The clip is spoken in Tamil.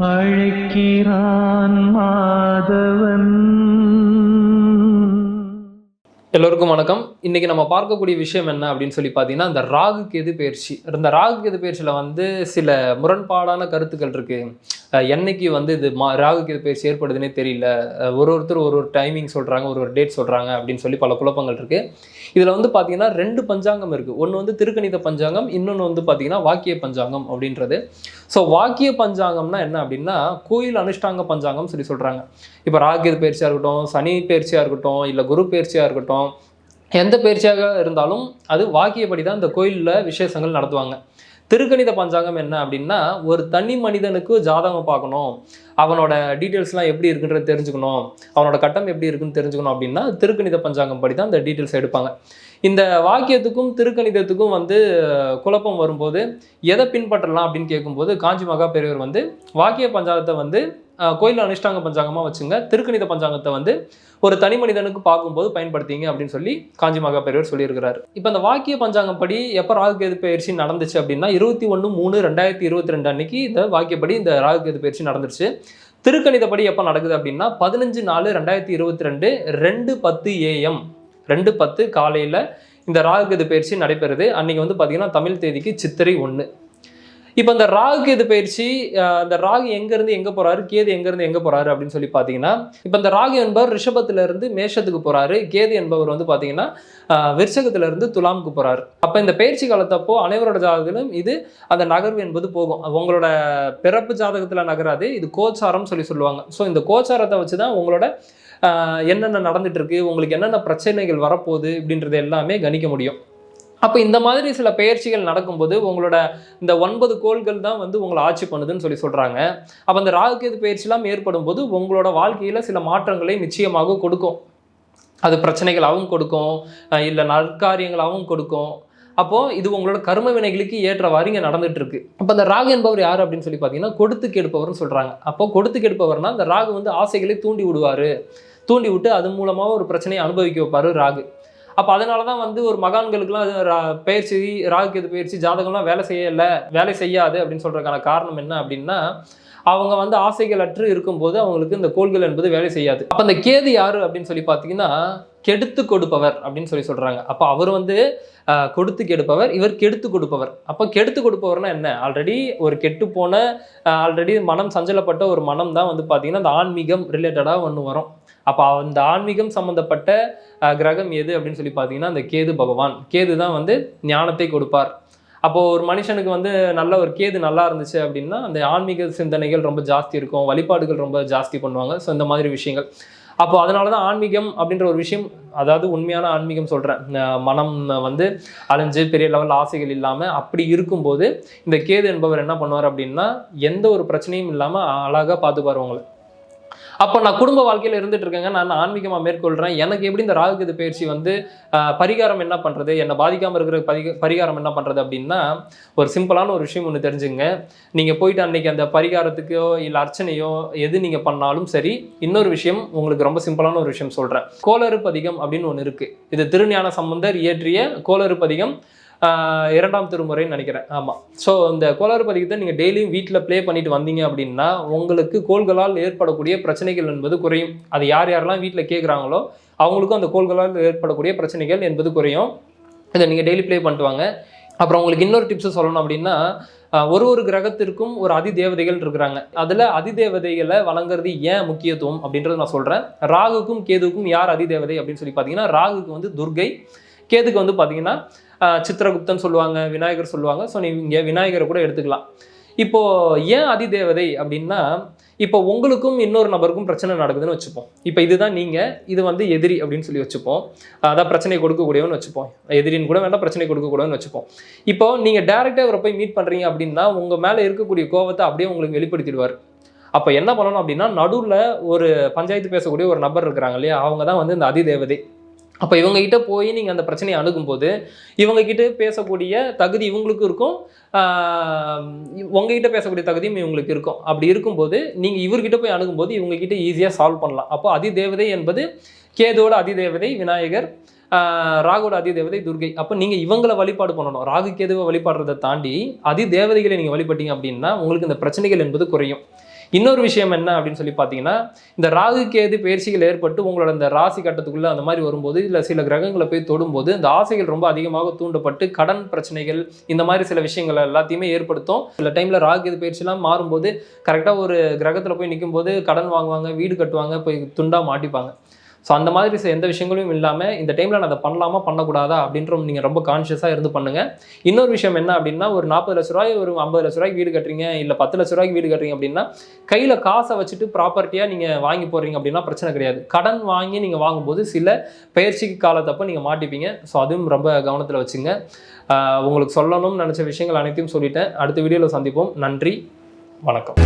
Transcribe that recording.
அழைக்கிறான் மாதவன். எல்லோருக்கும் வணக்கம். இன்றைக்கி நம்ம பார்க்கக்கூடிய விஷயம் என்ன அப்படின்னு சொல்லி பார்த்தீங்கன்னா இந்த ராகு கேது பயிற்சி. இந்த ராகு கேது பயிற்சியில் வந்து சில முரண்பாடான கருத்துக்கள் இருக்குது என்னைக்கு வந்து இது மா ராகு கேது பயிற்சி ஏற்படுதுன்னே தெரியல. ஒரு ஒருத்தர் ஒரு ஒரு டைமிங் சொல்கிறாங்க ஒரு ஒரு டேட் சொல்கிறாங்க அப்படின்னு சொல்லி பல குழப்பங்கள் இருக்குது இதில் வந்து பார்த்தீங்கன்னா ரெண்டு பஞ்சாங்கம் இருக்குது ஒன்று வந்து திருக்கணித பஞ்சாங்கம் இன்னொன்று வந்து பார்த்தீங்கன்னா வாக்கிய பஞ்சாங்கம் அப்படின்றது. ஸோ வாக்கிய பஞ்சாங்கம்னா என்ன அப்படின்னா கோயில் அனுஷ்டாங்க பஞ்சாங்கம் சொல்லி சொல்கிறாங்க இப்போ ராகு பயிற்சியாக இருக்கட்டும் சனி பயிற்சியாக இருக்கட்டும் இல்லை குரு பயிற்சியாக இருக்கட்டும் எந்த பயிற்சியாக இருந்தாலும் அது வாக்கியப்படி தான் இந்த கோயிலில் விசேஷங்கள் நடத்துவாங்க. திருக்கணித பஞ்சாங்கம் என்ன அப்படின்னா ஒரு தனி மனிதனுக்கு ஜாதகம் பார்க்கணும். அவனோட டீட்டெயில்ஸ்லாம் எப்படி இருக்குன்றது தெரிஞ்சுக்கணும். அவனோட கட்டம் எப்படி இருக்குன்னு தெரிஞ்சுக்கணும் அப்படின்னா திருக்கணித பஞ்சாங்கம் படி தான் இந்த டீட்டெயில்ஸ் எடுப்பாங்க. இந்த வாக்கியத்துக்கும் திருக்கணிதத்துக்கும் வந்து குழப்பம் வரும்போது எதை பின்பற்றலாம் அப்படின்னு கேட்கும்போது காஞ்சி மகா பெரியவர் வந்து வாக்கிய பஞ்சாங்கத்தை வந்து கோயிலில் அனுஷ்டாங்க பஞ்சாங்கமாக வச்சுங்க. திருக்கணித பஞ்சாங்கத்தை வந்து ஒரு தனி மனிதனுக்கு பார்க்கும்போது பயன்படுத்திங்க அப்படின்னு சொல்லி காஞ்சி மகா பெரியவர் சொல்லியிருக்கிறாரு. இப்போ இந்த வாக்கிய பஞ்சாங்கம் படி எப்போ ராகுகேது பயிற்சி நடந்துச்சு அப்படின்னா இருபத்தி ஒன்று மூணு ரெண்டாயிரத்தி இருபத்தி ரெண்டு அன்னைக்கு இந்த வாக்கியப்படி இந்த ராகுகேது பயிற்சி நடந்துச்சு திருக்கணிதப்படி எப்போ நடக்குது அப்படின்னா பதினஞ்சு நாலு ரெண்டாயிரத்தி இருபத்தி ரெண்டு ரெண்டு பத்து ஏஎம் ரெண்டு பத்து காலையில் இந்த ராகுகேது பயிற்சி நடைபெறுது. அன்றைக்கி வந்து பார்த்திங்கன்னா தமிழ் தேதிக்கு சித்திரை ஒன்று இப்போ இந்த ராகு கேது பயிற்சி அந்த ராகு எங்கேருந்து எங்கே போகிறாரு கேது எங்கேருந்து எங்கே போகிறாரு அப்படின்னு சொல்லி பார்த்தீங்கன்னா இப்போ இந்த ராகு என்பவர் ரிஷபத்திலிருந்து மேஷத்துக்கு போகிறாரு கேது என்பவர் வந்து பார்த்தீங்கன்னா அஹ், துலாமுக்கு போகிறாரு அப்போ இந்த பயிற்சி காலத்தப்போ அனைவரோட ஜாதகத்திலும் இது அந்த நகர்வு என்பது போகும். உங்களோட பிறப்பு ஜாதகத்தில் நகராது. இது கோச்சாரம் சொல்லி சொல்லுவாங்க. ஸோ இந்த கோச்சாரத்தை வச்சு தான் உங்களோட என்னென்ன நடந்துட்டு இருக்கு? உங்களுக்கு என்னென்ன பிரச்சனைகள் வரப்போகுது? இப்படின்றது எல்லாமே கணிக்க முடியும். அப்போ இந்த மாதிரி சில பயிற்சிகள் நடக்கும்போது உங்களோட இந்த ஒன்பது கோள்கள் தான் வந்து உங்களை ஆட்சி பண்ணுதுன்னு சொல்லி சொல்கிறாங்க அப்போ அந்த ராகுகேது பயிற்சிலாம் ஏற்படும் போது உங்களோட வாழ்க்கையில் சில மாற்றங்களை நிச்சயமாக கொடுக்கும். அது பிரச்சனைகளாகவும் கொடுக்கும். இல்லை நற்காரியங்களாகவும் கொடுக்கும். அப்போது இது உங்களோட கர்ம வினைகளுக்கு ஏற்றவாறு இங்கே நடந்துட்டு இருக்கு அப்போ அந்த ராகு என்பவர் யார் அப்படின்னு சொல்லி பார்த்தீங்கன்னா கொடுத்து கெடுப்பவர்னு சொல்கிறாங்க அப்போ கொடுத்து கெடுப்பவர்னா அந்த ராகு வந்து ஆசைகளை தூண்டி விடுவார். தூண்டி விட்டு அது மூலமாக ஒரு பிரச்சனையை அனுபவிக்க வைப்பார் ராகு. அப்போ அதனால தான் வந்து ஒரு மகான்களுக்குலாம் அது பயிற்சி ராகு பயிற்சி ஜாதகம்லாம் வேலை செய்யலை வேலை செய்யாது அப்படின்னு சொல்கிறதுக்கான காரணம் என்ன அப்படின்னா அவங்க வந்து ஆசைகள் அற்று இருக்கும்போது அவங்களுக்கு இந்த கோள்கள் என்பது வேலை செய்யாது. அப்போ அந்த கேது யாரு அப்படின்னு சொல்லி பார்த்தீங்கன்னா கெடுத்து கொடுப்பவர் அப்படின்னு சொல்லி சொல்கிறாங்க அப்போ அவர் வந்து கொடுத்து கெடுப்பவர் இவர் கெடுத்து கொடுப்பவர். அப்போ கெடுத்து கொடுப்பவர்னா என்ன? ஆல்ரெடி ஒரு கெட்டு போன ஆல்ரெடி மனம் சஞ்சலப்பட்ட ஒரு மனம் தான் வந்து பார்த்தீங்கன்னா அந்த ஆன்மீகம் ரிலேட்டடாக ஒன்று வரும். அப்போ அந்த ஆன்மீகம் சம்மந்தப்பட்ட கிரகம் எது அப்படின்னு சொல்லி பார்த்தீங்கன்னா அந்த கேது பகவான். கேது தான் வந்து ஞானத்தை கொடுப்பார். அப்போது ஒரு மனுஷனுக்கு வந்து நல்ல ஒரு கேது நல்லா இருந்துச்சு அப்படின்னா அந்த ஆன்மீக சிந்தனைகள் ரொம்ப ஜாஸ்தி இருக்கும். வழிபாடுகள் ரொம்ப ஜாஸ்தி பண்ணுவாங்க. ஸோ இந்த மாதிரி விஷயங்கள். அப்போ அதனால தான் ஆன்மீகம் அப்படின்ற ஒரு விஷயம் அதாவது உண்மையான ஆன்மீகம் சொல்கிறேன் மனம் வந்து அலைஞ்சு பெரிய லெவல் ஆசைகள் இல்லாமல் அப்படி இருக்கும்போது இந்த கேது என்பவர் என்ன பண்ணுவார் அப்படின்னா எந்த ஒரு பிரச்சனையும் இல்லாமல் அழகாக பார்த்துப்பார் உங்களை. அப்போ நான் குடும்ப வாழ்க்கையில் இருந்துட்டு இருக்கேங்க. நான் ஆன்மீகமாக மேற்கொள்கிறேன் எனக்கு எப்படி இந்த ராகுகது பயிற்சி வந்து பரிகாரம் என்ன பண்ணுறது என்னை பாதிக்காமல் இருக்கிற பரிக பரிகாரம் என்ன பண்ணுறது அப்படின்னா ஒரு சிம்பிளான ஒரு விஷயம் ஒன்று தெரிஞ்சுங்க நீங்கள் போயிட்டு அன்னைக்கு அந்த பரிகாரத்துக்கோ இல்லை அர்ச்சனையோ எது நீங்கள் பண்ணாலும் சரி இன்னொரு விஷயம் உங்களுக்கு ரொம்ப சிம்பிளான ஒரு விஷயம் சொல்கிறேன் கோளறு பதிகம் அப்படின்னு ஒன்று இருக்குது இது திருஞான சம்பந்தர் இயற்றிய கோளறு பதிகம் இரண்டாம் திருமுறைன்னு நினைக்கிறேன். ஆமாம் ஸோ இந்த கோளாறு பதிகத்தை நீங்கள் டெய்லியும் வீட்டில் ப்ளே பண்ணிட்டு வந்தீங்க அப்படின்னா உங்களுக்கு கோள்களால் ஏற்படக்கூடிய பிரச்சனைகள் என்பது குறையும். அது யார் யாரெல்லாம் வீட்டில் கேட்குறாங்களோ அவங்களுக்கும் அந்த கோள்களால் ஏற்படக்கூடிய பிரச்சனைகள் என்பது குறையும். இதை நீங்கள் டெய்லி ப்ளே பண்ணிட்டு வாங்க. அப்புறம் உங்களுக்கு இன்னொரு டிப்ஸ் சொல்லணும் அப்படின்னா ஒரு ஒரு கிரகத்திற்கும் ஒரு அதி தேவதைகள் இருக்கிறாங்க. அதில் அதி தேவதைகளை வழங்குறது ஏன் முக்கியத்துவம் அப்படின்றத நான் சொல்கிறேன் ராகுக்கும் கேதுக்கும் யார் அதி தேவதை அப்படின்னு சொல்லி பார்த்தீங்கன்னா ராகுக்கு வந்து துர்கை கேதுக்கு வந்து பார்த்தீங்கன்னா சித்திரகுப்தன் சொல்லுவாங்க விநாயகர் சொல்லுவாங்க. ஸோ நீங்கள் விநாயகரை கூட எடுத்துக்கலாம். இப்போ ஏன் அதிதேவதை அப்படின்னா இப்போ உங்களுக்கும் இன்னொரு நபருக்கும் பிரச்சனை நடக்குதுன்னு வச்சுப்போம். இப்போ இதுதான் நீங்கள் இது வந்து எதிரி அப்படின்னு சொல்லி வச்சுப்போம். அதான் பிரச்சனை கொடுக்கக்கூடியவன்னு வச்சுப்போம். எதிரின்னு கூட வேண்டாம் பிரச்சனை கொடுக்கக்கூடாதுன்னு வச்சுப்போம். இப்போ நீங்கள் டேரெக்டாக இவரை போய் மீட் பண்ணுறீங்க அப்படின்னா உங்கள் மேலே இருக்கக்கூடிய கோவத்தை அப்படியே உங்களுக்கு வெளிப்படுத்திடுவார். அப்போ என்ன பண்ணணும் அப்படின்னா நடுவில் ஒரு பஞ்சாயத்து பேசக்கூடிய ஒரு நபர் இருக்கிறாங்க இல்லையா? அவங்க தான் வந்து இந்த அதிதேவதை. அப்போ இவங்ககிட்ட போய் நீங்கள் அந்த பிரச்சனையை அணுகும்போது இவங்ககிட்ட பேசக்கூடிய தகுதி இவங்களுக்கும் இருக்கும். உங்ககிட்ட பேசக்கூடிய தகுதியும் இவங்களுக்கு இருக்கும். அப்படி இருக்கும்போது நீங்கள் இவர்கிட்ட போய் அணுகும்போது இவங்ககிட்ட ஈஸியாக சால்வ் பண்ணலாம். அப்போ அதிதேவதை என்பது கேதோட அதிதேவதை விநாயகர் ராகுவோட அதிதேவதை துர்கை. அப்போ நீங்கள் இவங்களை வழிபாடு பண்ணணும். ராகு கேதுவை வழிபாடுறதை தாண்டி அதிதேவதைகளை நீங்கள் வழிபட்டீங்க அப்படின்னா உங்களுக்கு இந்த பிரச்சனைகள் என்பது குறையும். இன்னொரு விஷயம் என்ன அப்படின்னு சொல்லி பார்த்தீங்கன்னா இந்த ராகு கேது பயிற்சிகள் ஏற்பட்டு உங்களோட இந்த ராசி கட்டத்துக்குள்ளே அந்த மாதிரி வரும்போது இல்லை சில கிரகங்களை போய் தொடும்போது இந்த ஆசைகள் ரொம்ப அதிகமாக தூண்டப்பட்டு கடன் பிரச்சனைகள் இந்த மாதிரி சில விஷயங்கள் எல்லாத்தையுமே ஏற்படுத்தும். சில டைமில் ராகு கேது பயிற்சிலாம் மாறும்போது கரெக்டாக ஒரு கிரகத்தில் போய் நிக்கும்போது கடன் வாங்குவாங்க வீடு கட்டுவாங்க போய் துண்டாக மாட்டிப்பாங்க. ஸோ அந்த மாதிரி எந்த விஷயங்களும் இல்லாமல் இந்த டைமில் நான் அதை பண்ணலாமா பண்ணக்கூடாதா அப்படின்ற நீங்கள் ரொம்ப கான்ஷியஸாக இருந்து பண்ணுங்கள் இன்னொரு விஷயம் என்ன அப்படின்னா ஒரு நாற்பது லட்ச ரூபாய் ஒரு ஐம்பது லட்ச ரூபாய்க்கு வீடு கட்டுறீங்க இல்லை பத்து லட்ச ரூபாய்க்கு வீடு கட்டுறீங்க அப்படின்னா கையில் காசை வச்சுட்டு ப்ராப்பர்ட்டியாக நீங்கள் வாங்கி போடுறீங்க அப்படின்னா பிரச்சனை கிடையாது. கடன் வாங்கி நீங்கள் வாங்கும்போது சில பயிற்சிக்கு காலத்தப்போ நீங்கள் மாட்டிப்பீங்க. ஸோ அதுவும் ரொம்ப கவனத்தில் வச்சுங்க. உங்களுக்கு சொல்லணும்னு நினச்ச விஷயங்கள் அனைத்தையும் சொல்லிட்டேன். அடுத்த வீடியோவில் சந்திப்போம். நன்றி. வணக்கம்.